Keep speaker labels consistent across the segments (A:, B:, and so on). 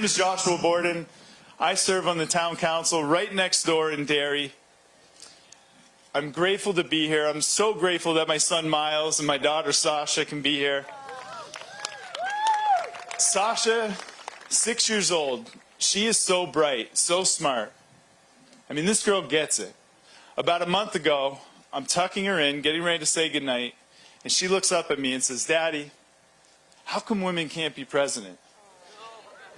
A: name is Joshua Borden. I serve on the town council right next door in Derry. I'm grateful to be here. I'm so grateful that my son Miles and my daughter Sasha can be here. Sasha, six years old, she is so bright, so smart. I mean, this girl gets it. About a month ago, I'm tucking her in, getting ready to say goodnight, and she looks up at me and says, Daddy, how come women can't be president?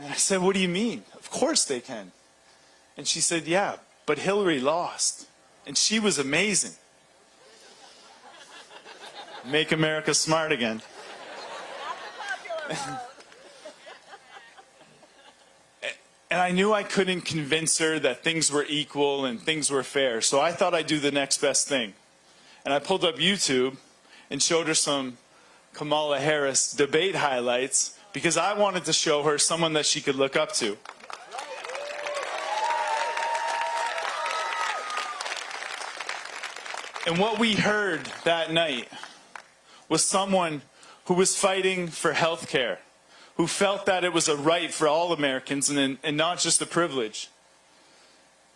A: And I said, what do you mean? Of course they can. And she said, yeah, but Hillary lost. And she was amazing. Make America smart again. and I knew I couldn't convince her that things were equal and things were fair. So I thought I'd do the next best thing. And I pulled up YouTube and showed her some Kamala Harris debate highlights because I wanted to show her someone that she could look up to. And what we heard that night was someone who was fighting for health care, who felt that it was a right for all Americans and, and not just a privilege.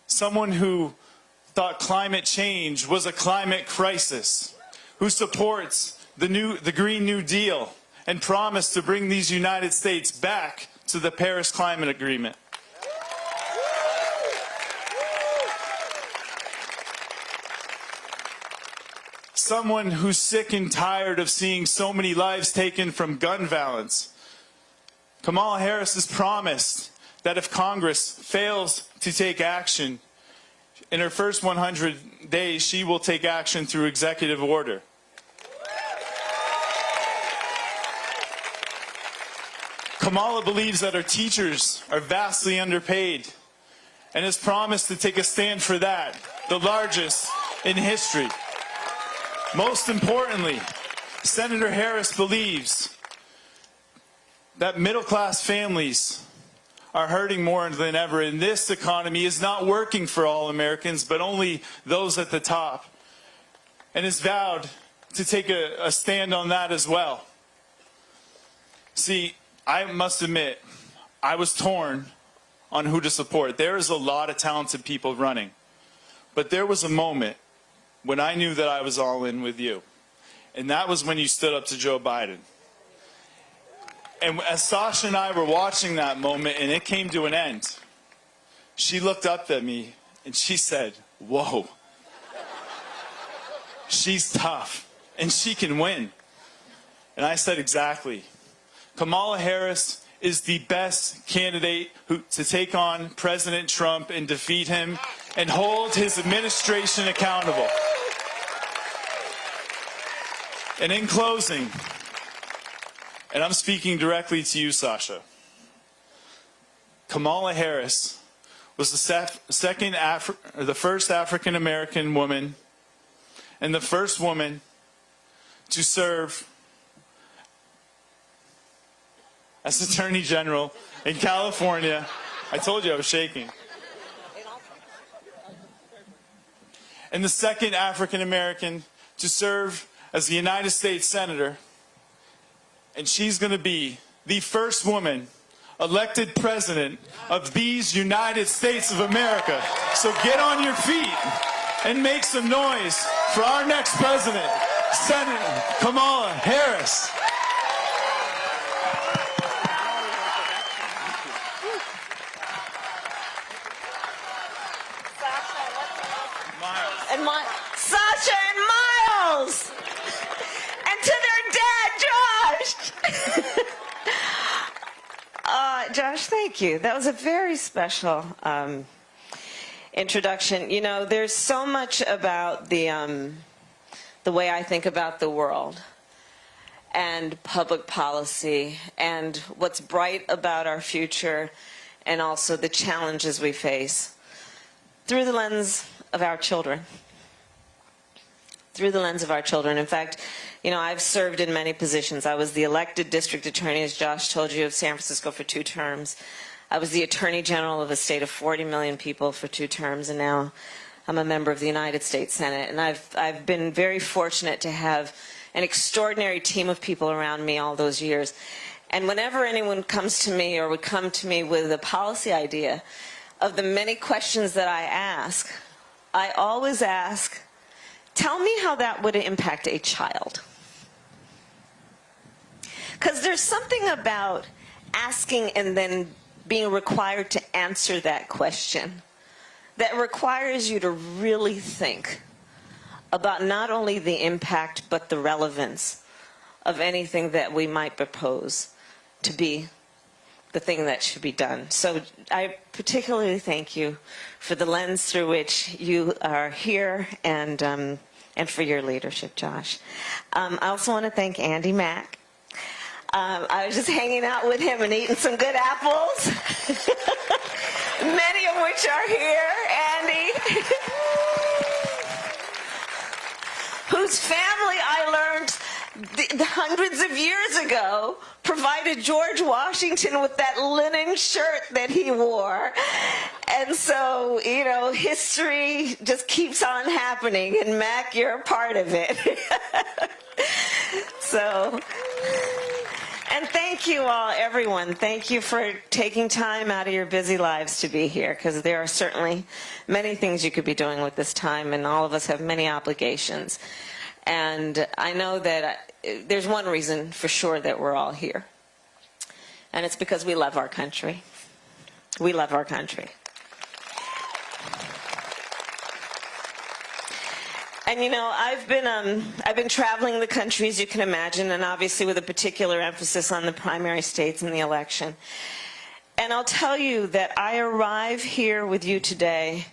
A: Someone who thought climate change was a climate crisis, who supports the, new, the Green New Deal and promised to bring these United States back to the Paris Climate Agreement. someone who's sick and tired of seeing so many lives taken from gun violence. Kamala Harris has promised that if Congress fails to take action, in her first 100 days, she will take action through executive order. Kamala believes that our teachers are vastly underpaid and has promised to take a stand for that, the largest in history. Most importantly, Senator Harris believes that middle-class families are hurting more than ever, and this economy is not working for all Americans, but only those at the top, and has vowed to take a, a stand on that as well. See, I must admit, I was torn on who to support. There is a lot of talented people running, but there was a moment when I knew that I was all in with you. And that was when you stood up to Joe Biden. And as Sasha and I were watching that moment and it came to an end, she looked up at me and she said, whoa, she's tough and she can win. And I said, exactly. Kamala Harris is the best candidate who, to take on President Trump and defeat him and hold his administration accountable. And in closing, and I'm speaking directly to you, Sasha, Kamala Harris was the second Afri the first African American woman and the first woman to serve as Attorney General in California. I told you I was shaking. And the second African American to serve as the United States Senator, and she's going to be the first woman elected president of these United States of America. So get on your feet and make some noise for our next president, Senator Kamala Harris.
B: And my Sasha and to their dad, Josh. uh, Josh, thank you. That was a very special um, introduction. You know, there's so much about the, um, the way I think about the world and public policy and what's bright about our future and also the challenges we face through the lens of our children. Through the lens of our children. In fact, you know, I've served in many positions. I was the elected district attorney, as Josh told you, of San Francisco for two terms. I was the attorney general of a state of 40 million people for two terms, and now I'm a member of the United States Senate. And I've, I've been very fortunate to have an extraordinary team of people around me all those years. And whenever anyone comes to me or would come to me with a policy idea, of the many questions that I ask, I always ask, tell me how that would impact a child. Because there's something about asking and then being required to answer that question that requires you to really think about not only the impact but the relevance of anything that we might propose to be the thing that should be done. So I particularly thank you for the lens through which you are here and, um, and for your leadership, Josh. Um, I also want to thank Andy Mack. Um, I was just hanging out with him and eating some good apples, many of which are here, Andy, whose family I learned the, the hundreds of years ago provided George Washington with that linen shirt that he wore. And so, you know, history just keeps on happening, and Mack, you're a part of it. so, and thank you all, everyone. Thank you for taking time out of your busy lives to be here, because there are certainly many things you could be doing with this time, and all of us have many obligations. And I know that there's one reason for sure that we're all here. And it's because we love our country. We love our country. And you know, I've been um, I've been traveling the country, as you can imagine, and obviously with a particular emphasis on the primary states and the election. And I'll tell you that I arrive here with you today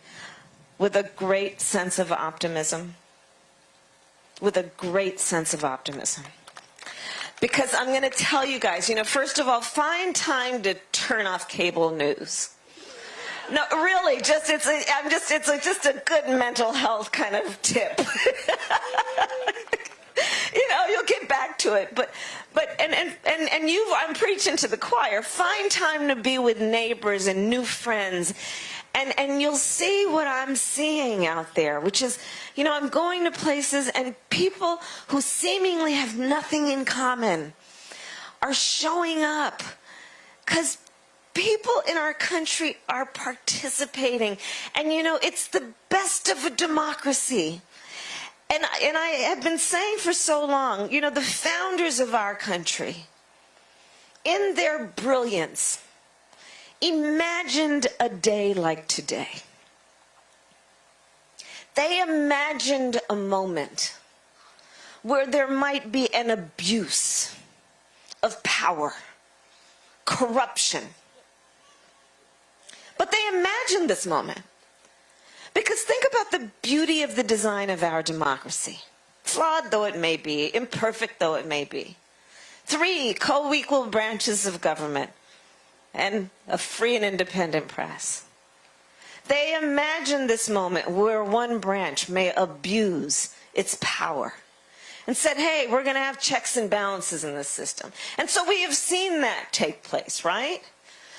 B: with a great sense of optimism with a great sense of optimism. Because I'm going to tell you guys, you know, first of all, find time to turn off cable news. No, really, just it's a, I'm just it's a, just a good mental health kind of tip. you know, you'll get back to it, but but and and and and you I'm preaching to the choir. Find time to be with neighbors and new friends and and you'll see what I'm seeing out there, which is, you know, I'm going to places and people who seemingly have nothing in common are showing up because people in our country are participating. And you know, it's the best of a democracy. And, and I have been saying for so long, you know, the founders of our country, in their brilliance, imagined a day like today. They imagined a moment where there might be an abuse of power, corruption. But they imagined this moment. Because think about the beauty of the design of our democracy. Flawed though it may be, imperfect though it may be. Three co-equal branches of government and a free and independent press. They imagine this moment where one branch may abuse its power and said, hey, we're going to have checks and balances in this system. And so we have seen that take place, right?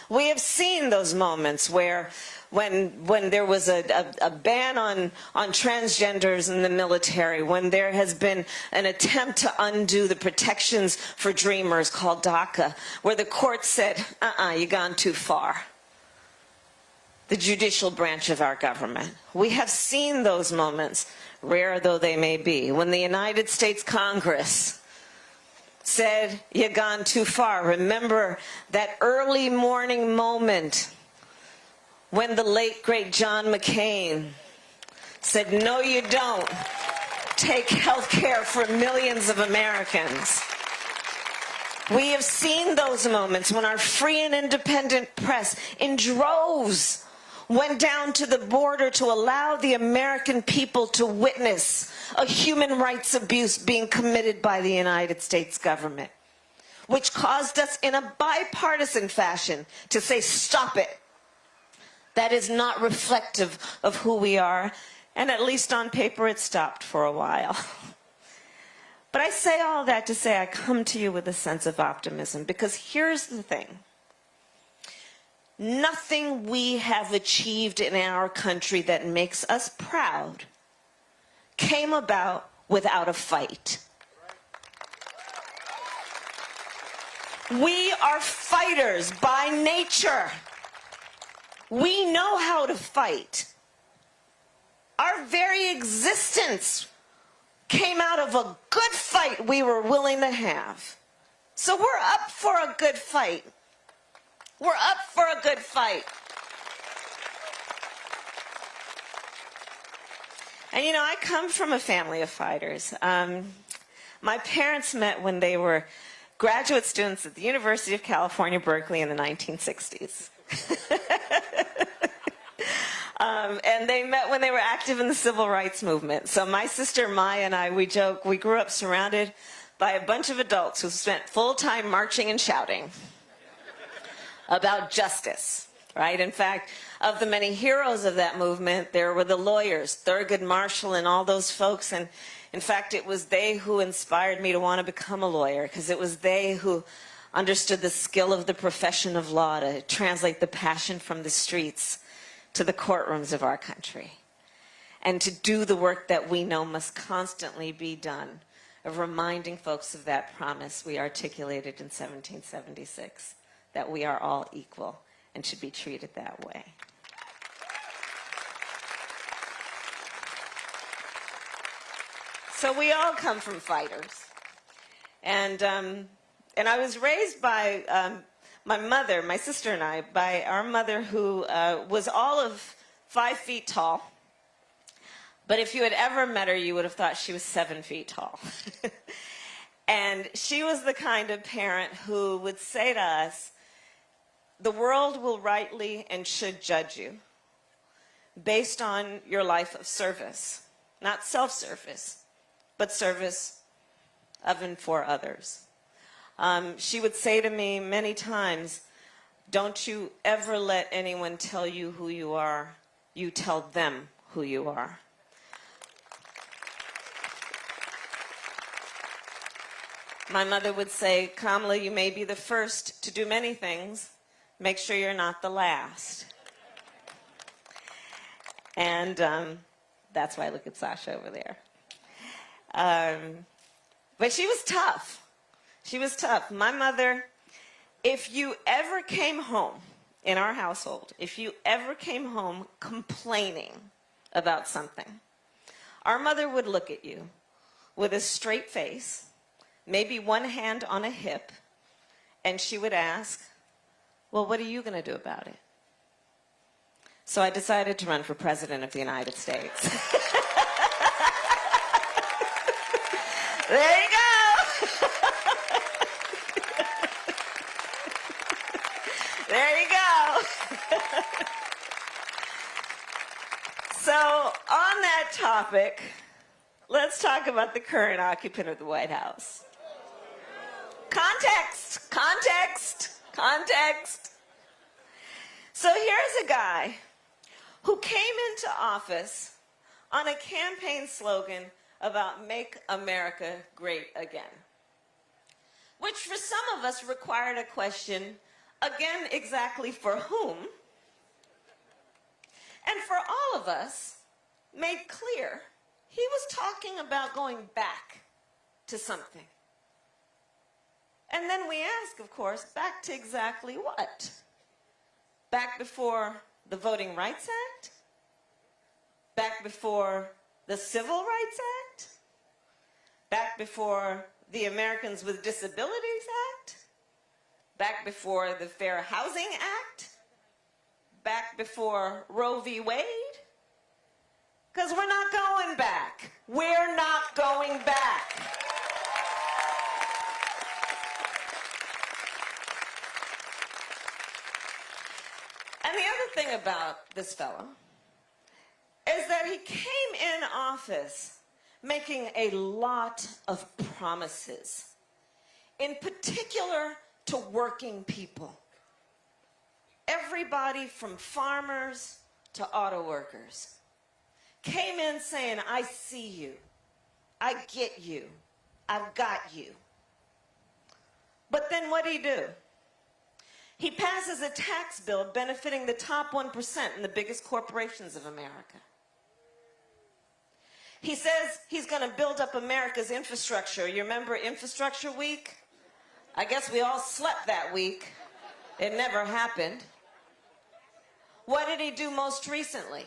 B: We have seen those moments where when when there was a, a, a, ban on, on transgenders in the military, when there has been an attempt to undo the protections for dreamers called DACA, where the court said, uh-uh, you've gone too far. The judicial branch of our government. We have seen those moments, rare though they may be, when the United States Congress said, you've gone too far. Remember that early morning moment when the late, great John McCain said, no, you don't take health care for millions of Americans. We have seen those moments when our free and independent press in droves went down to the border to allow the American people to witness a human rights abuse being committed by the United States government, which caused us in a bipartisan fashion to say, stop it. That is not reflective of who we are. And at least on paper, it stopped for a while. But I say all that to say I come to you with a sense of optimism because here's the thing. Nothing we have achieved in our country that makes us proud came about without a fight. We are fighters by nature. We know how to fight. Our very existence came out of a good fight we were willing to have. So we're up for a good fight. We're up for a good fight. And you know, I come from a family of fighters. Um, my parents met when they were graduate students at the University of California, Berkeley in the 1960s. um, and they met when they were active in the civil rights movement. So my sister Maya and I, we joke, we grew up surrounded by a bunch of adults who spent full time marching and shouting about justice, right? In fact, of the many heroes of that movement, there were the lawyers, Thurgood Marshall and all those folks. And in fact, it was they who inspired me to want to become a lawyer because it was they who understood the skill of the profession of law to translate the passion from the streets to the courtrooms of our country and to do the work that we know must constantly be done of reminding folks of that promise we articulated in 1776 that we are all equal and should be treated that way. So we all come from fighters. And, um, and I was raised by um, my mother, my sister and I, by our mother who uh, was all of five feet tall. But if you had ever met her, you would have thought she was seven feet tall. and she was the kind of parent who would say to us, the world will rightly and should judge you based on your life of service, not self-service, but service of and for others. Um, she would say to me many times, don't you ever let anyone tell you who you are. You tell them who you are. My mother would say, Kamala, you may be the first to do many things. Make sure you're not the last. And um, that's why I look at Sasha over there. Um, but she was tough. She was tough. My mother, if you ever came home in our household, if you ever came home complaining about something, our mother would look at you with a straight face, maybe one hand on a hip, and she would ask, well, what are you going to do about it? So I decided to run for president of the United States. There you go. there you go. so on that topic, let's talk about the current occupant of the White House. Context, context, context. So here's a guy who came into office on a campaign slogan about Make America Great Again, which for some of us required a question, again, exactly for whom, and for all of us made clear he was talking about going back to something. And then we ask, of course, back to exactly what? Back before the Voting Rights Act? Back before the Civil Rights Act, back before the Americans with Disabilities Act, back before the Fair Housing Act, back before Roe v. Wade? Because we're not going back. We're not going back. And the other thing about this fellow is that he came in office making a lot of promises, in particular to working people. Everybody from farmers to auto workers came in saying, I see you, I get you, I've got you. But then what did he do? He passes a tax bill benefiting the top 1% in the biggest corporations of America. He says he's going to build up America's infrastructure. You remember Infrastructure Week? I guess we all slept that week. It never happened. What did he do most recently?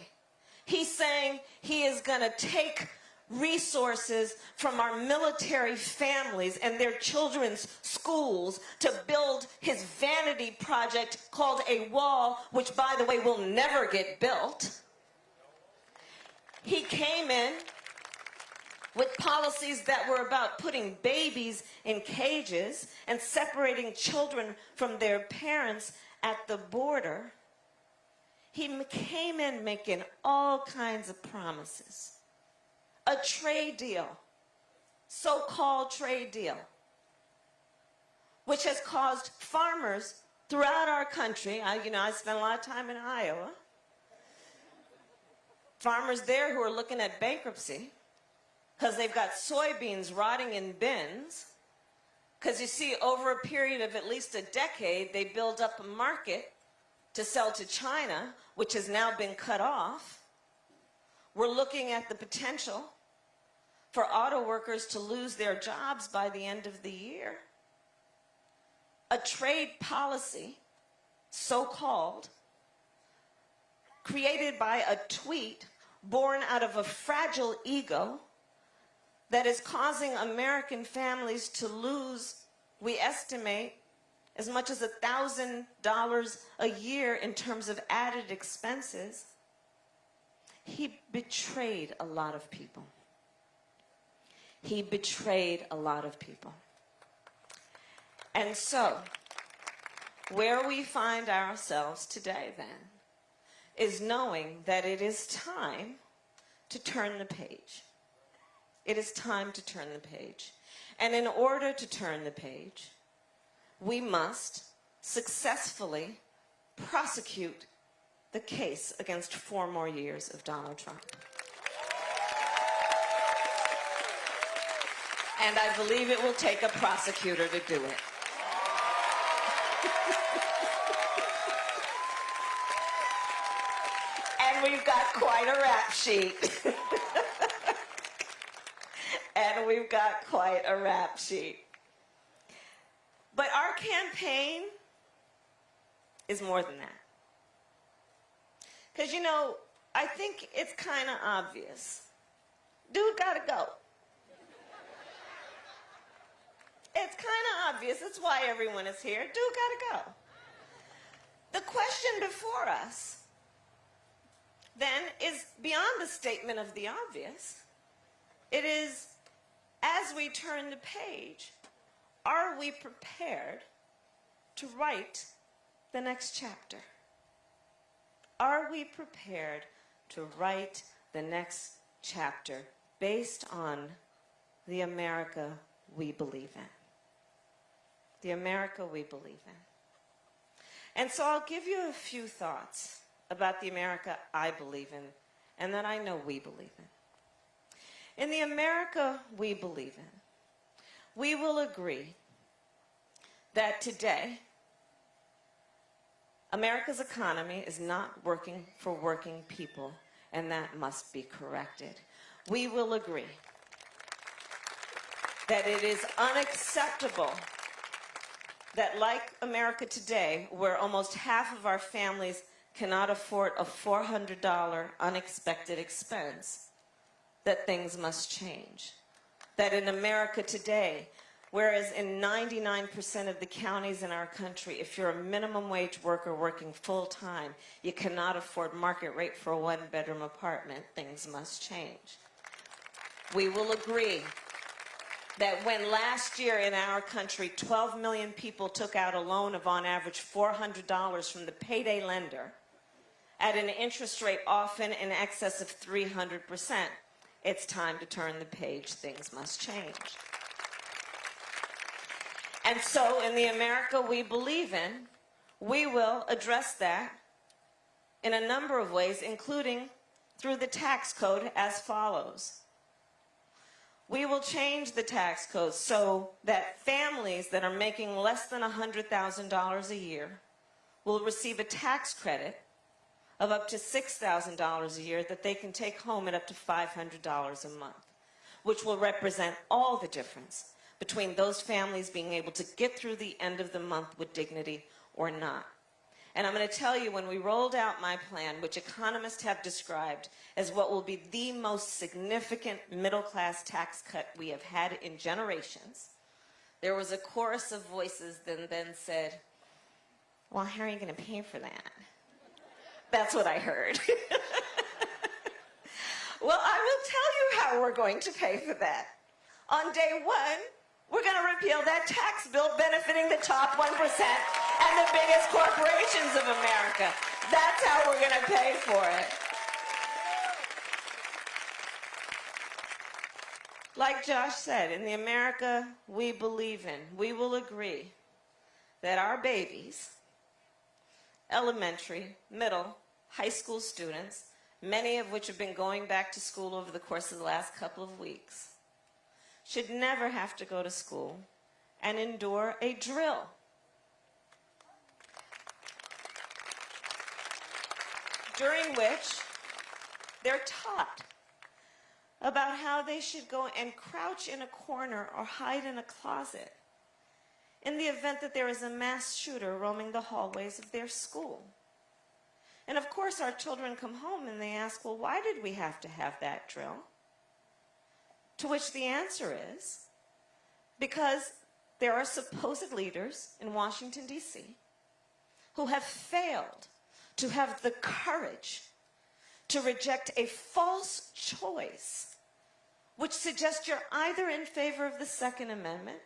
B: He's saying he is going to take resources from our military families and their children's schools to build his vanity project called a wall, which, by the way, will never get built. He came in with policies that were about putting babies in cages and separating children from their parents at the border. He came in making all kinds of promises. A trade deal, so called trade deal, which has caused farmers throughout our country. I, you know, I spent a lot of time in Iowa. Farmers there who are looking at bankruptcy because they've got soybeans rotting in bins. Because you see, over a period of at least a decade, they build up a market to sell to China, which has now been cut off. We're looking at the potential for auto workers to lose their jobs by the end of the year. A trade policy, so-called, created by a tweet born out of a fragile ego that is causing American families to lose, we estimate, as much as $1,000 a year in terms of added expenses. He betrayed a lot of people. He betrayed a lot of people. And so, where we find ourselves today then is knowing that it is time to turn the page. It is time to turn the page. And in order to turn the page, we must successfully prosecute the case against four more years of Donald Trump. And I believe it will take a prosecutor to do it. and we've got quite a rap sheet. and we've got quite a rap sheet. But our campaign is more than that. Because, you know, I think it's kind of obvious. Dude gotta go. It's kind of obvious. It's why everyone is here. Dude gotta go. The question before us then is beyond the statement of the obvious. It is as we turn the page, are we prepared to write the next chapter? Are we prepared to write the next chapter based on the America we believe in? The America we believe in. And so I'll give you a few thoughts about the America I believe in and that I know we believe in. In the America we believe in, we will agree that today America's economy is not working for working people, and that must be corrected. We will agree that it is unacceptable that like America today, where almost half of our families cannot afford a $400 unexpected expense, that things must change. That in America today, whereas in 99% of the counties in our country, if you're a minimum wage worker working full time, you cannot afford market rate for a one bedroom apartment, things must change. We will agree that when last year in our country 12 million people took out a loan of on average $400 from the payday lender at an interest rate often in excess of 300 percent, it's time to turn the page. Things must change. And so in the America we believe in, we will address that in a number of ways, including through the tax code as follows. We will change the tax code so that families that are making less than $100,000 a year will receive a tax credit of up to $6,000 a year that they can take home at up to $500 a month, which will represent all the difference between those families being able to get through the end of the month with dignity or not. And I'm going to tell you, when we rolled out my plan, which economists have described as what will be the most significant middle class tax cut we have had in generations, there was a chorus of voices that then said, Well, how are you going to pay for that? That's what I heard. well, I will tell you how we're going to pay for that. On day one, we're going to repeal that tax bill benefiting the top 1% and the biggest corporations of America. That's how we're going to pay for it. Like Josh said, in the America we believe in, we will agree that our babies, elementary, middle, high school students, many of which have been going back to school over the course of the last couple of weeks, should never have to go to school and endure a drill. During which they're taught about how they should go and crouch in a corner or hide in a closet in the event that there is a mass shooter roaming the hallways of their school. And of course, our children come home and they ask, well, why did we have to have that drill? To which the answer is, because there are supposed leaders in Washington, D.C., who have failed to have the courage to reject a false choice, which suggests you're either in favor of the Second Amendment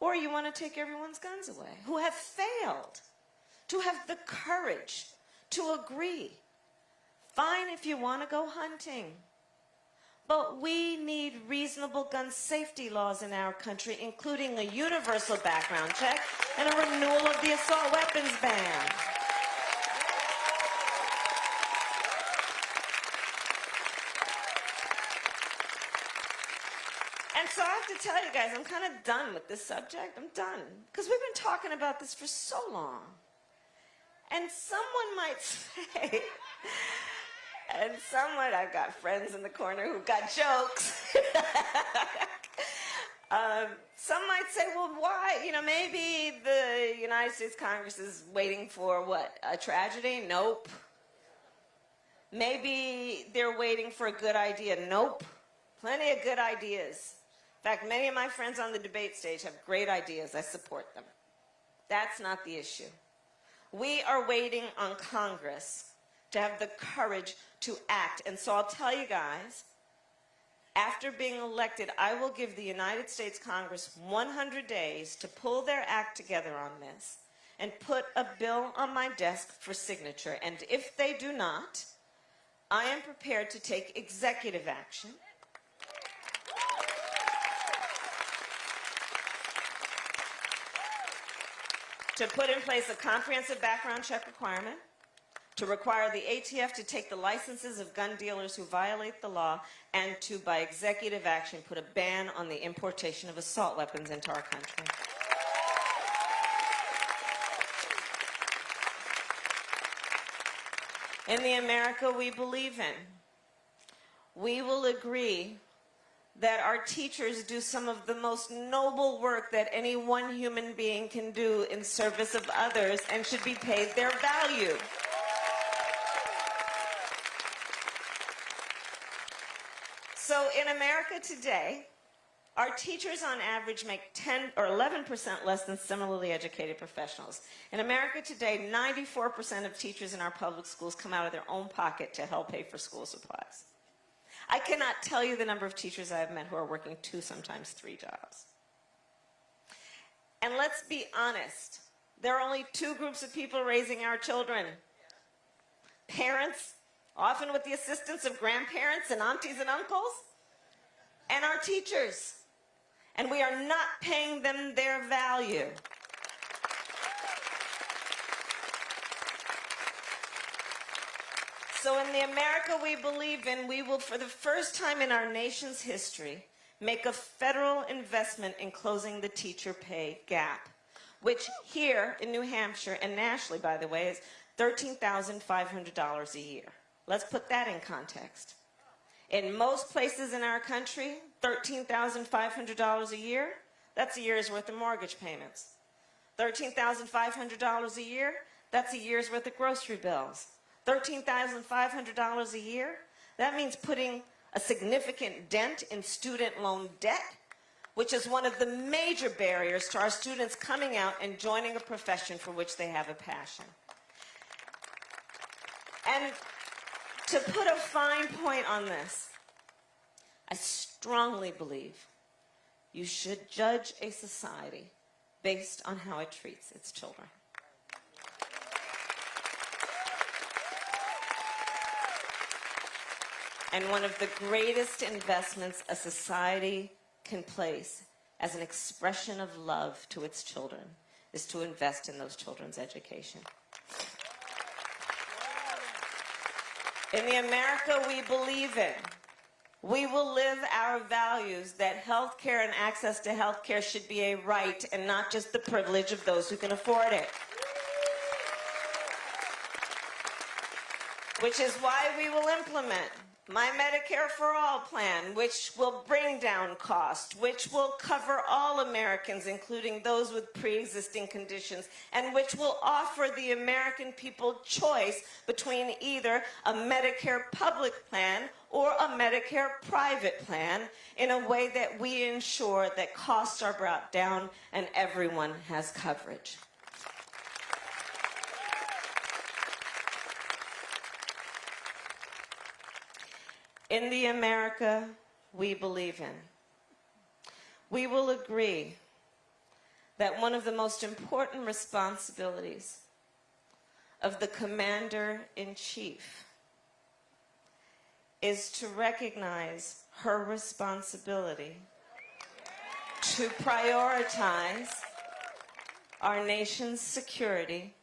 B: or you want to take everyone's guns away, who have failed to have the courage to agree. Fine if you want to go hunting. But we need reasonable gun safety laws in our country, including a universal background check and a renewal of the assault weapons ban. And so I have tell you guys, I'm kind of done with this subject. I'm done. Because we've been talking about this for so long. And someone might say, and someone, I've got friends in the corner who've got jokes. um, some might say, well, why? You know, maybe the United States Congress is waiting for what? A tragedy? Nope. Maybe they're waiting for a good idea. Nope. Plenty of good ideas. In fact, many of my friends on the debate stage have great ideas. I support them. That's not the issue. We are waiting on Congress to have the courage to act. And so I'll tell you guys, after being elected, I will give the United States Congress 100 days to pull their act together on this and put a bill on my desk for signature. And if they do not, I am prepared to take executive action to put in place a comprehensive background check requirement, to require the ATF to take the licenses of gun dealers who violate the law, and to, by executive action, put a ban on the importation of assault weapons into our country. In the America we believe in, we will agree that our teachers do some of the most noble work that any one human being can do in service of others and should be paid their value. So in America today, our teachers on average make 10 or 11% less than similarly educated professionals. In America today, 94% of teachers in our public schools come out of their own pocket to help pay for school supplies. I cannot tell you the number of teachers I have met who are working two, sometimes three jobs. And let's be honest, there are only two groups of people raising our children. Parents, often with the assistance of grandparents and aunties and uncles, and our teachers. And we are not paying them their value. So in the America we believe in, we will, for the first time in our nation's history, make a federal investment in closing the teacher pay gap, which here in New Hampshire and nationally, by the way, is $13,500 a year. Let's put that in context. In most places in our country, $13,500 a year, That's a year's worth of mortgage payments. $13,500 a year, that's a year's worth of grocery bills. $13,500 a year, that means putting a significant dent in student loan debt, which is one of the major barriers to our students coming out and joining a profession for which they have a passion. And to put a fine point on this, I strongly believe you should judge a society based on how it treats its children. And one of the greatest investments a society can place as an expression of love to its children is to invest in those children's education. In the America we believe in, we will live our values that health care and access to health care should be a right and not just the privilege of those who can afford it. Which is why we will implement my Medicare for All plan, which will bring down cost, which will cover all Americans, including those with pre-existing conditions, and which will offer the American people choice between either a Medicare public plan or a Medicare private plan in a way that we ensure that costs are brought down and everyone has coverage. In the America we believe in. We will agree that one of the most important responsibilities of the commander-in-chief is to recognize her responsibility to prioritize our nation's security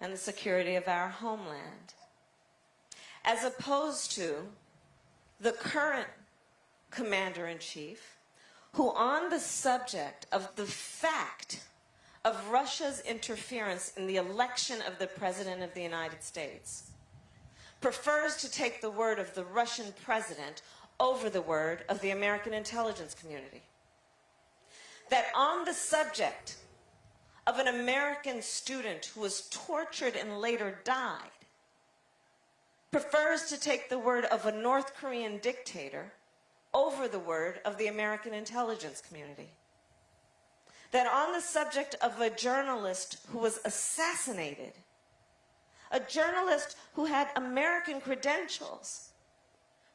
B: and the security of our homeland, as opposed to the current commander-in-chief, who on the subject of the fact of Russia's interference in the election of the President of the United States, prefers to take the word of the Russian president over the word of the American intelligence community. That on the subject of an American student who was tortured and later died, prefers to take the word of a North Korean dictator over the word of the American intelligence community. That on the subject of a journalist who was assassinated, a journalist who had American credentials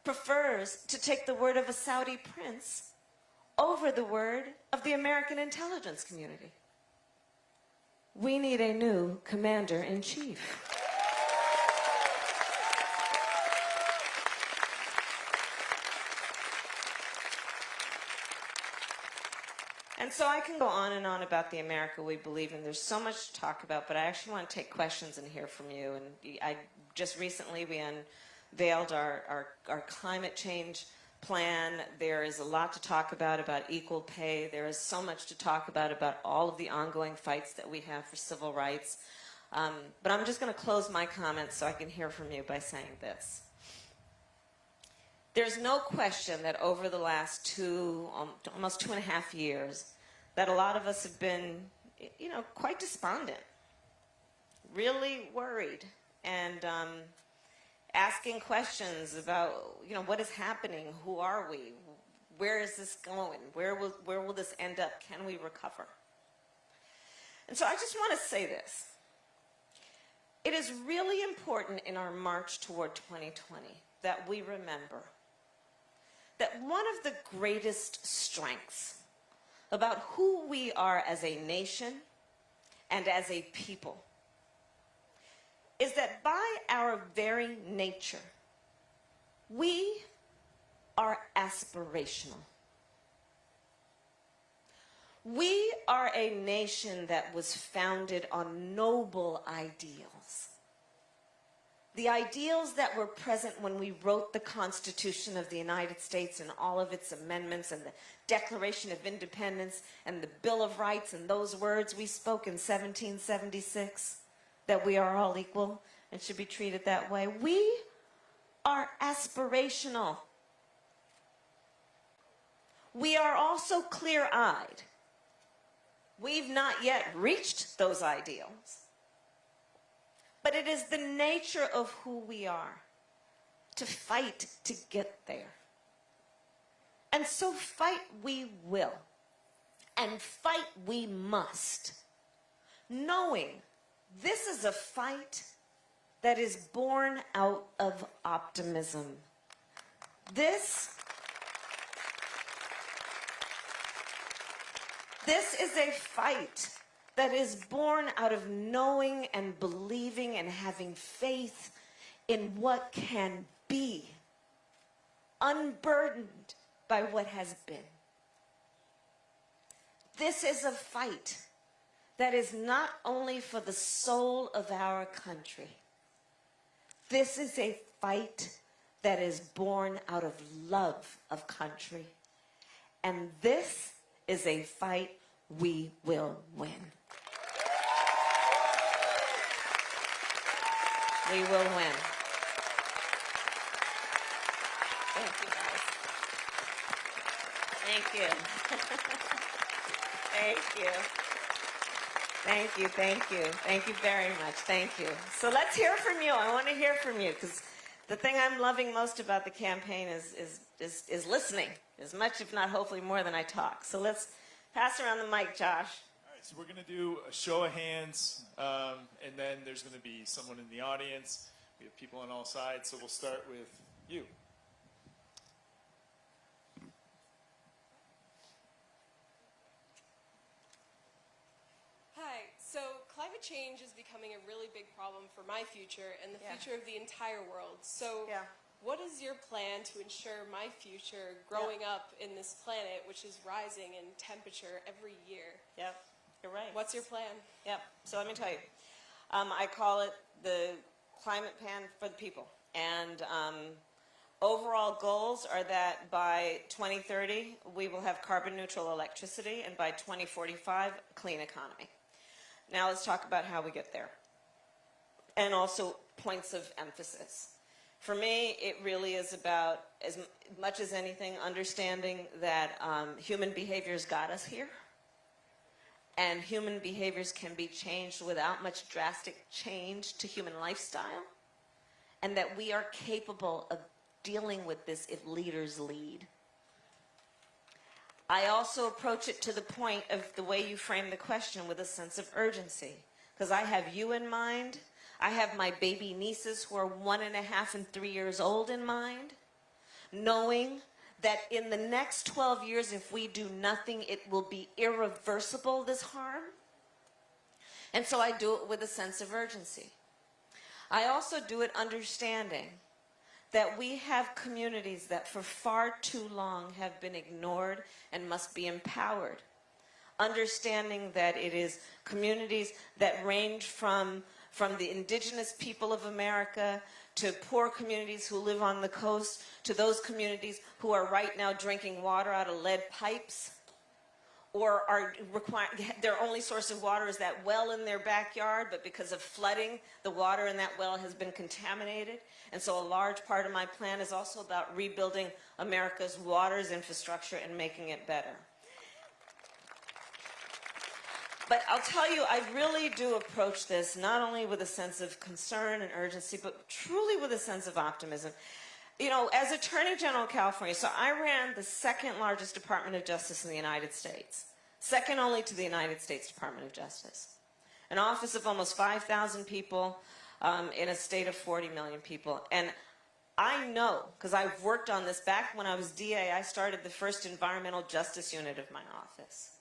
B: prefers to take the word of a Saudi prince over the word of the American intelligence community. We need a new commander-in-chief. And so I can go on and on about the America we believe in. There's so much to talk about, but I actually want to take questions and hear from you. And I just recently we unveiled our, our, our climate change plan. There is a lot to talk about about equal pay. There is so much to talk about about all of the ongoing fights that we have for civil rights. Um, but I'm just going to close my comments so I can hear from you by saying this. There's no question that over the last two, um, almost two and a half years, that a lot of us have been, you know, quite despondent, really worried, and um, asking questions about, you know, what is happening? Who are we? Where is this going? Where will, where will this end up? Can we recover? And so I just want to say this. It is really important in our march toward 2020 that we remember that one of the greatest strengths about who we are as a nation and as a people is that by our very nature, we are aspirational. We are a nation that was founded on noble ideals the ideals that were present when we wrote the Constitution of the United States and all of its amendments and the Declaration of Independence and the Bill of Rights and those words we spoke in 1776, that we are all equal and should be treated that way. We are aspirational. We are also clear-eyed We've not yet reached those ideals. But it is the nature of who we are to fight to get there. And so fight we will. And fight we must. Knowing this is a fight that is born out of optimism. This This is a fight that is born out of knowing and believing and having faith in what can be, unburdened by what has been. This is a fight that is not only for the soul of our country. This is a fight that is born out of love of country. And this is a fight we will win. We will win. Thank you, guys. Thank you. Thank you. Thank you, thank you. Thank you very much. Thank you. So let's hear from you. I want to hear from you because the thing I'm loving most about the campaign is, is, is, is listening, as much, if not hopefully more than I talk. So let's pass around the mic, Josh.
A: All right, so we're going to do a show of hands, um, and then there's going to be someone in the audience. We have people on all sides, so we'll start with you.
C: Hi. So climate change is becoming a really big problem for my future and the
B: Yeah.
C: future of the entire world. So
B: Yeah.
C: what is your plan to ensure my future growing up in this planet which is rising in temperature every year?
B: Yep, you're right.
C: What's your plan?
B: Yep. So let me tell you. Um, I call it the climate plan for the people. And um, overall goals are that by 2030, we will have carbon neutral electricity, and by 2045, clean economy. Now let's talk about how we get there. And also points of emphasis. For me, it really is about, as much as anything, understanding that um, human has got us here and human behaviors can be changed without much drastic change to human lifestyle, and that we are capable of dealing with this if leaders lead. I also approach it to the point of the way you frame the question with a sense of urgency, because I have you in mind. I have my baby nieces who are one and a half and three years old in mind, knowing that in the next 12 years, if we do nothing, it will be irreversible, this harm. And so I do it with a sense of urgency. I also do it understanding that we have communities that for far too long have been ignored and must be empowered. Understanding that it is communities that range from, from the indigenous people of America to poor communities who live on the coast to those communities who are right now drinking water out of lead pipes or are require, their only source of water is that well in their backyard, but because of flooding, the water in that well has been contaminated. And so a large part of my plan is also about rebuilding America's waters infrastructure and making it better. But I'll tell you, I really do approach this not only with a sense of concern and urgency, but truly with a sense of optimism. You know, as Attorney General of California, so I ran the second largest Department of Justice in the United States, second only to the United States Department of Justice. An office of almost 5,000 people um, in a state of 40 million people. And I know, because I've worked on this back when I was DA, I started the first environmental justice unit of my office.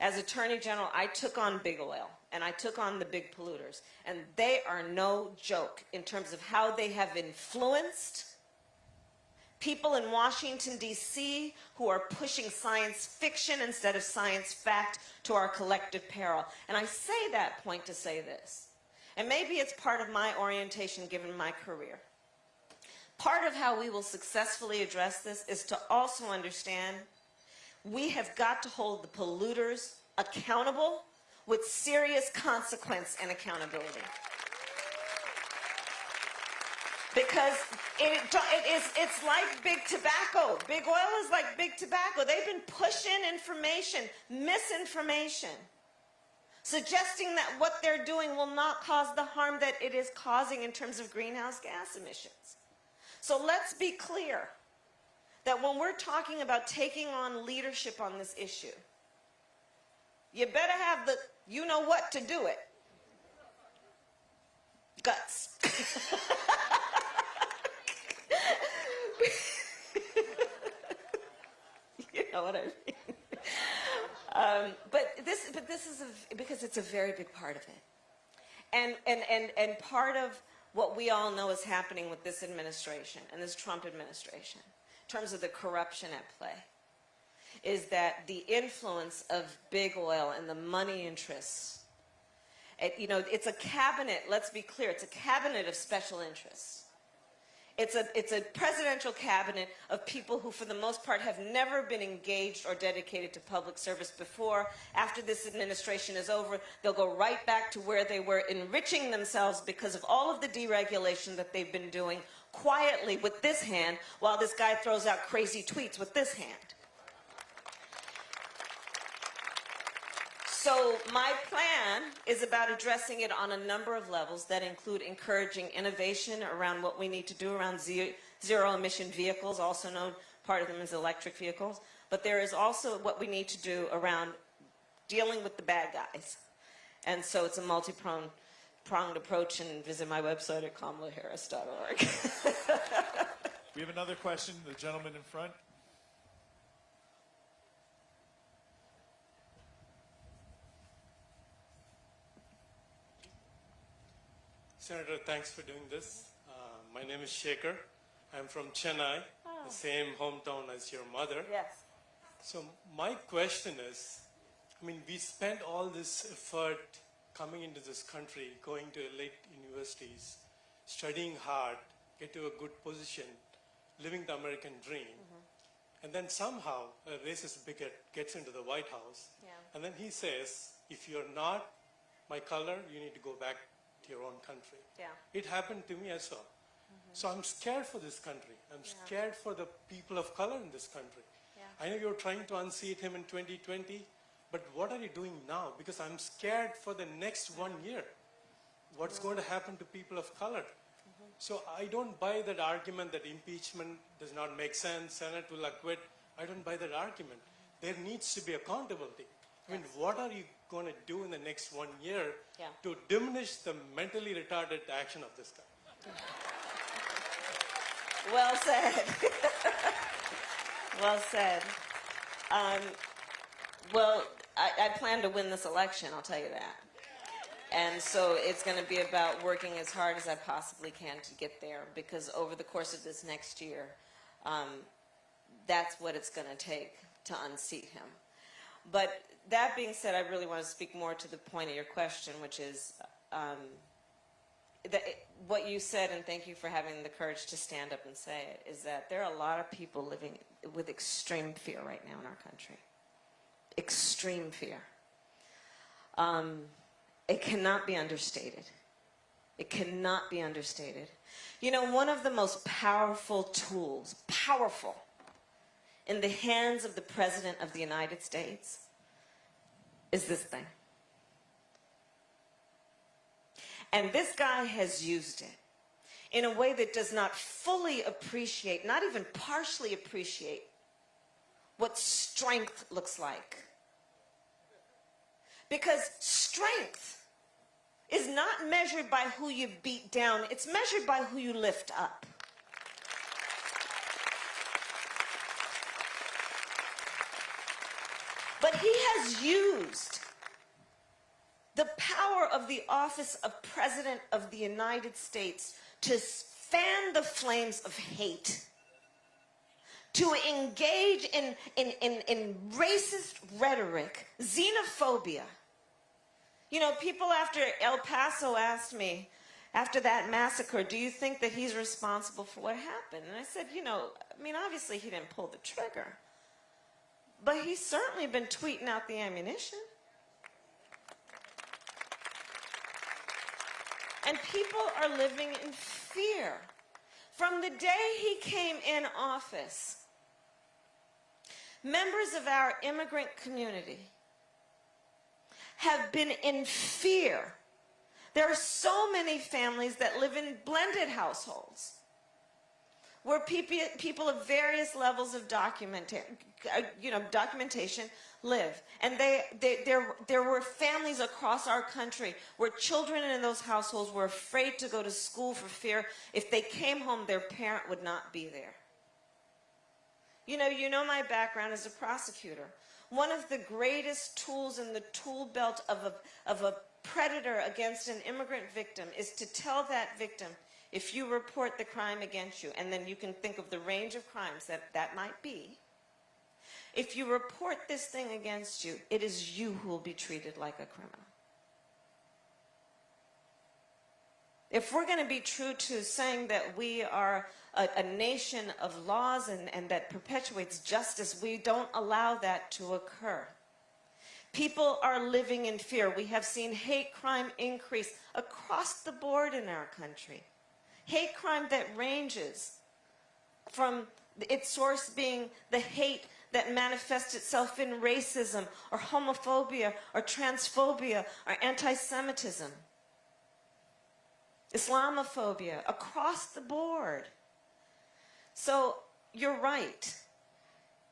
B: As Attorney General, I took on big oil and I took on the big polluters. And they are no joke in terms of how they have influenced people in Washington, D.C. who are pushing science fiction instead of science fact to our collective peril. And I say that point to say this. And maybe it's part of my orientation given my career. Part of how we will successfully address this is to also understand we have got to hold the polluters accountable with serious consequence and accountability. Because it, it is, it's like big tobacco. Big oil is like big tobacco. They've been pushing information, misinformation. suggesting that what they're doing will not cause the harm that it is causing in terms of greenhouse gas emissions. So let's be clear that when we're talking about taking on leadership on this issue, you better have the you know what to do it. Guts. you know what I mean. Um, but this, but this is a, because it's a very big part of it, and and and and part of what we all know is happening with this administration and this Trump administration, in terms of the corruption at play, is that the influence of big oil and the money interests. It, you know, it's a cabinet. Let's be clear. It's a cabinet of special interests. It's a, it's a presidential cabinet of people who, for the most part, have never been engaged or dedicated to public service before. After this administration is over, they'll go right back to where they were, enriching themselves because of all of the deregulation that they've been doing quietly with this hand, while this guy throws out crazy tweets with this hand. So my plan is about addressing it on a number of levels that include encouraging innovation around what we need to do around zero emission vehicles, also known part of them as electric vehicles. But there is also what we need to do around dealing with the bad guys. And so it's a multi-pronged pronged approach and visit my website at kamalaharris.org.
A: We have another question, the gentleman in front.
D: Senator, thanks for doing this. Uh, my name is Shaker. I'm from Chennai, the same hometown as your mother.
B: yes.
D: So my question is, I mean, we spent all this effort coming into this country, going to elite universities, studying hard, get to a good position, living the American dream. Mm-hmm. And then somehow a racist bigot gets into the White House.
B: Yeah.
D: And then he says, if you're not my color, you need to go back to your own country.
B: Yeah.
D: It happened to me as well. Mm-hmm. So I'm scared for this country. I'm
B: Yeah.
D: scared for the people of color in this country. I know you're trying to unseat him in 2020, but what are you doing now? Because I'm scared for the next one year. What's going to happen to people of color? So I don't buy that argument that impeachment does not make sense, Senate will acquit. I don't buy that argument. There needs to be accountability. I mean, what are you going to do in the next one year
B: Yeah.
D: to diminish the mentally retarded action of this guy?
B: Well said. well said. Um, well, I, I plan to win this election, I'll tell you that. And so it's going to be about working as hard as I possibly can to get there because over the course of this next year, um, that's what it's going to take to unseat him. But that being said, I really want to speak more to the point of your question, which is um, what you said, and thank you for having the courage to stand up and say it, is that there are a lot of people living with extreme fear right now in our country. Extreme fear. Um, it cannot be understated. It cannot be understated. You know, one of the most powerful tools, powerful, in the hands of the President of the United States is this thing. And this guy has used it in a way that does not fully appreciate, not even partially appreciate, what strength looks like. Because strength is not measured by who you beat down, it's measured by who you lift up. But he has used the power of the office of President of the United States to fan the flames of hate, to engage in, in, in, in racist rhetoric, xenophobia. You know, people after El Paso asked me, after that massacre, do you think that he's responsible for what happened? And I said, you know, I mean, obviously he didn't pull the trigger. But he's certainly been tweeting out the ammunition. And people are living in fear. From the day he came in office, members of our immigrant community have been in fear. There are so many families that live in blended households where people, of various levels of uh, you know, documentation live. And they, they, there, there were families across our country where children in those households were afraid to go to school for fear if they came home, their parent would not be there. You know, you know my background as a prosecutor. One of the greatest tools in the tool belt of a, of a predator against an immigrant victim is to tell that victim, if you report the crime against you, and then you can think of the range of crimes that that might be, if you report this thing against you, it is you who will be treated like a criminal. If we're going to be true to saying that we are a, a nation of laws and, and that perpetuates justice, we don't allow that to occur. People are living in fear. We have seen hate crime increase across the board in our country. Hate crime that ranges from its source being the hate that manifests itself in racism or homophobia or transphobia or anti-Semitism. Islamophobia across the board. So you're right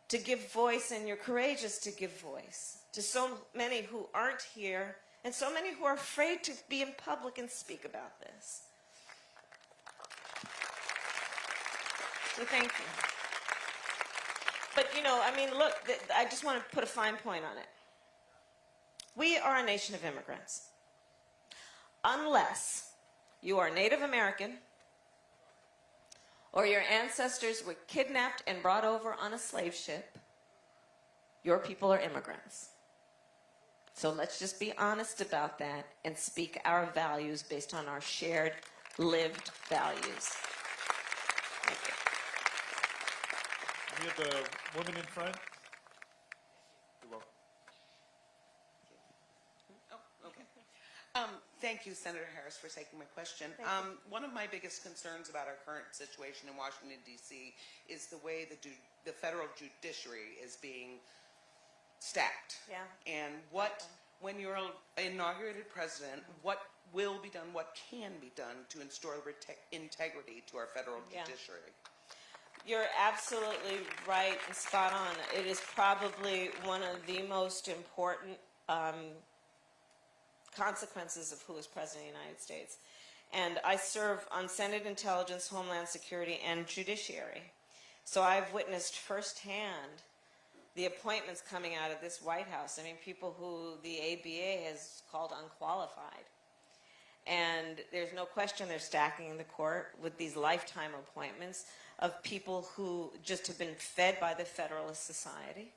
B: to give voice and you're courageous to give voice to so many who aren't here and so many who are afraid to be in public and speak about this. So thank you. But you know, I mean, look, I just want to put a fine point on it. We are a nation of immigrants. Unless you are Native American or your ancestors were kidnapped and brought over on a slave ship, your people are immigrants. So let's just be honest about that and speak our values based on our shared lived values. Thank you.
A: We have the woman in front. You're welcome.
E: Oh, okay. Um, Thank you, Senator Harris, for taking my question. Um, One of my biggest concerns about our current situation in Washington DC is the way the the federal judiciary is being stacked.
B: Yeah.
E: And what, when you're inaugurated president, what will be done, what can be done to rete- integrity to our federal
B: Yeah.
E: judiciary?
B: You're absolutely right and spot on. It is probably one of the most important um, consequences of who is president of the United States. And I serve on Senate Intelligence, Homeland Security, and Judiciary. So I've witnessed firsthand the appointments coming out of this White House. I mean, people who the ABA has called unqualified. And there's no question they're stacking the court with these lifetime appointments of people who just have been fed by the Federalist Society,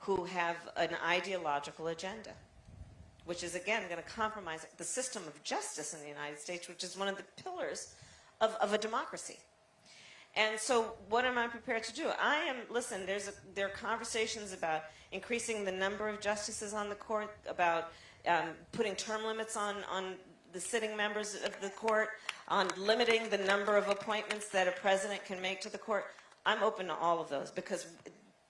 B: who have an ideological agenda, which is again going to compromise the system of justice in the United States, which is one of the pillars of, of a democracy. And so, what am I prepared to do? I am. Listen, there's a, there are conversations about increasing the number of justices on the court, about um, putting term limits on on the sitting members of the court, on limiting the number of appointments that a president can make to the court. I'm open to all of those because,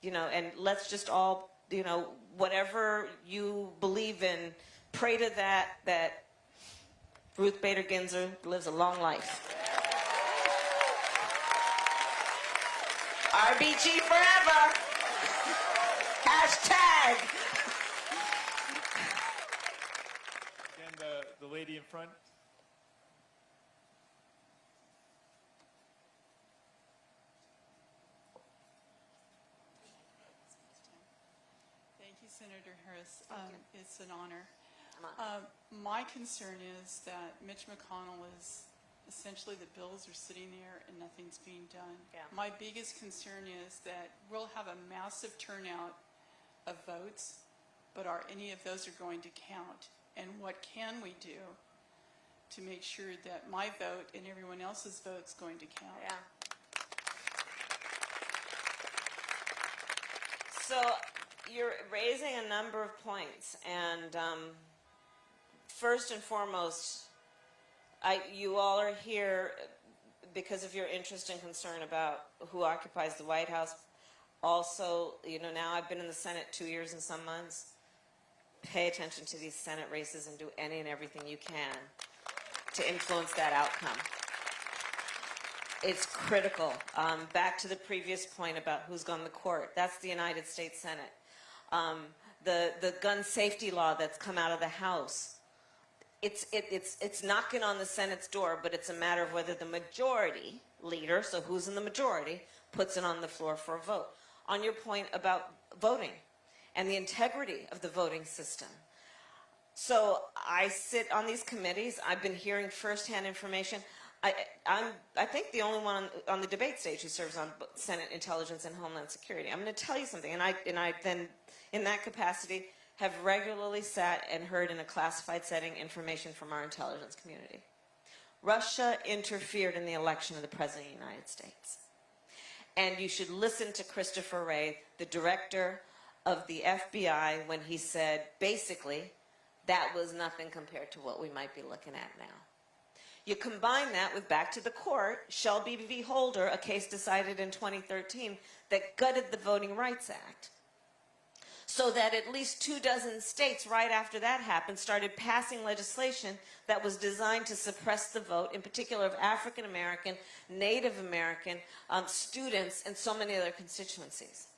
B: you know, and let's just all, you know, whatever you believe in, pray to that that Ruth Bader Ginsburg lives a long life. RBG forever. Hashtag.
A: Again, the, the lady in front.
F: Thank you, Senator Harris. Um, It's an honor. Um, My concern is that Mitch McConnell is, essentially the bills are sitting there and nothing's being done.
B: Yeah.
F: My biggest concern is that we'll have a massive turnout of votes, but are any of those are going to count? And what can we do to make sure that my vote and everyone else's vote's going to count?
B: Yeah. So you're raising a number of points, and um, first and foremost, I, you all are here because of your interest and concern about who occupies the White House. Also, you know, now I've been in the Senate two years and some months. pay attention to these Senate races and do any and everything you can to influence that outcome. It's critical. Um, back to the previous point about who's gone to court. That's the United States Senate. Um, the, the gun safety law that's come out of the House. It's, it, it's, it's knocking on the Senate's door, but it's a matter of whether the majority leader, so who's in the majority, puts it on the floor for a vote. On your point about voting and the integrity of the voting system. So I sit on these committees. I've been hearing firsthand information. I, I'm, I think the only one on, on the debate stage who serves on Senate Intelligence and Homeland Security. I'm going to tell you something, and I, and I then, in that capacity, have regularly sat and heard in a classified setting information from our intelligence community. Russia interfered in the election of the President of the United States. And you should listen to Christopher Wray, the director of the FBI, when he said, basically, that was nothing compared to what we might be looking at now. You combine that with back to the court, Shelby v. Holder, a case decided in 2013 that gutted the Voting Rights Act. So that at least two dozen states right after that happened started passing legislation that was designed to suppress the vote, in particular of African American, Native American um, students, and so many other constituencies.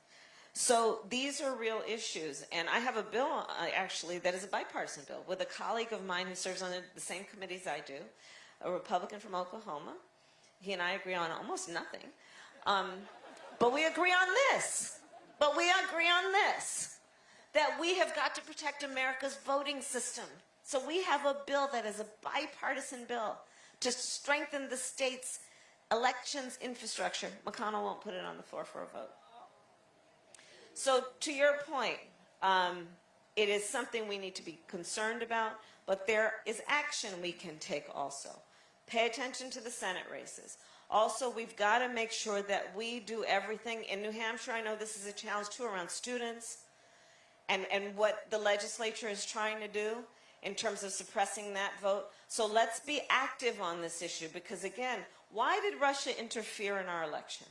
B: So these are real issues, and I have a bill uh, actually that is a bipartisan bill with a colleague of mine who serves on the, the same committees I do, a Republican from Oklahoma. He and I agree on almost nothing, um, but we agree on this. But we agree on this, that we have got to protect America's voting system. So we have a bill that is a bipartisan bill to strengthen the state's elections infrastructure. McConnell won't put it on the floor for a vote. So to your point, um, it is something we need to be concerned about, but there is action we can take also. Pay attention to the Senate races. Also, we've got to make sure that we do everything. In New Hampshire, I know this is a challenge too around students and, and what the legislature is trying to do in terms of suppressing that vote. So let's be active on this issue because again, why did Russia interfere in our election?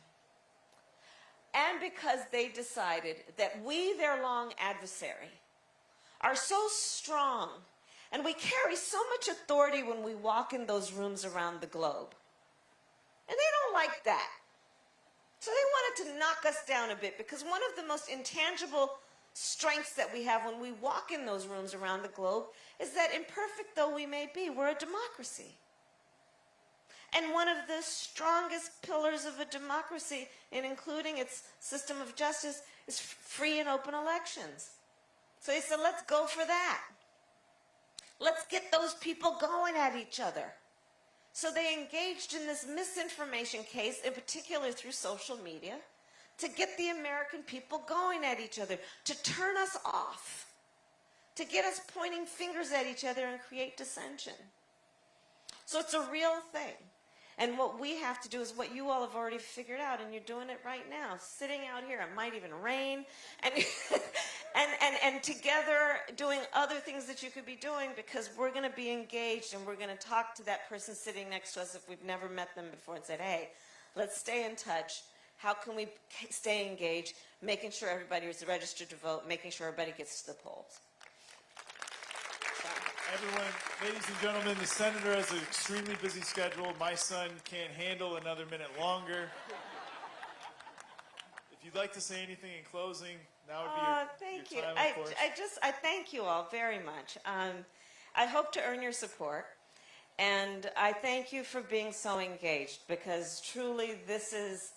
B: and because they decided that we, their long adversary, are so strong and we carry so much authority when we walk in those rooms around the globe. And they don't like that. So they wanted to knock us down a bit because one of the most intangible strengths that we have when we walk in those rooms around the globe is that imperfect though we may be, we're a democracy. And one of the strongest pillars of a democracy, in including its system of justice, is free and open elections. So he said, let's go for that. Let's get those people going at each other. So they engaged in this misinformation case, in particular through social media, to get the American people going at each other, to turn us off, to get us pointing fingers at each other and create dissension. So it's a real thing. And what we have to do is what you all have already figured out, and you're doing it right now, sitting out here. It might even rain, and and and and together doing other things that you could be doing because we're going to be engaged, and we're going to talk to that person sitting next to us if we've never met them before, and said, "Hey, let's stay in touch." How can we stay engaged, making sure everybody is registered to vote, making sure everybody gets to the polls?
A: Everyone, ladies and gentlemen, the senator has an extremely busy schedule. My son can't handle another minute longer. If you'd like to say anything in closing, now would be your,
B: Uh, thank
A: your
B: you.
A: time,
B: I,
A: of course.
B: I just, I thank you all very much. Um, I hope to earn your support. And I thank you for being so engaged because truly this is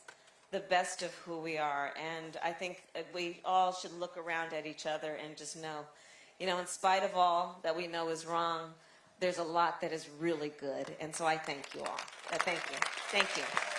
B: the best of who we are. And I think we all should look around at each other and just know, you know, in spite of all that we know is wrong, there's a lot that is really good. And so I thank you all. Thank you. Thank you.